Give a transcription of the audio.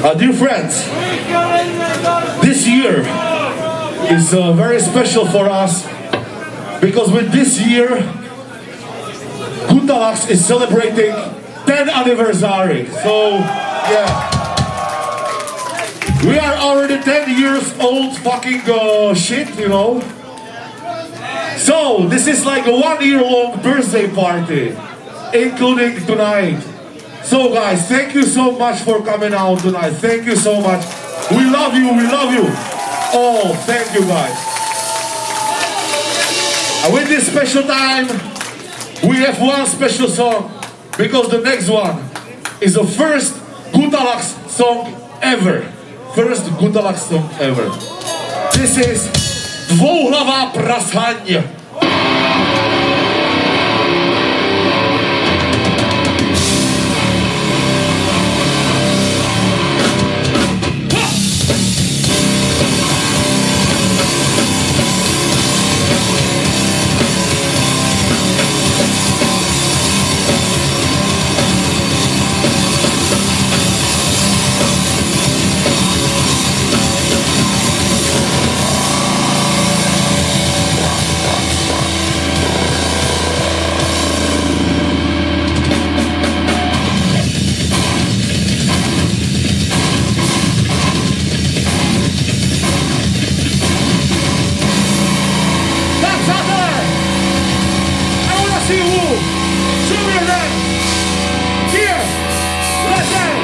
Uh, dear friends, this year is uh, very special for us because with this year, Gutalax is celebrating 10th anniversary. So, yeah. We are already 10 years old fucking uh, shit, you know. So, this is like a one year long birthday party, including tonight. So guys, thank you so much for coming out tonight. Thank you so much. We love you, we love you. Oh, thank you guys. And with this special time, we have one special song because the next one is the first Gutalax song ever. First Gutalax song ever. This is Dvouhlava prasaň. Here, let's go.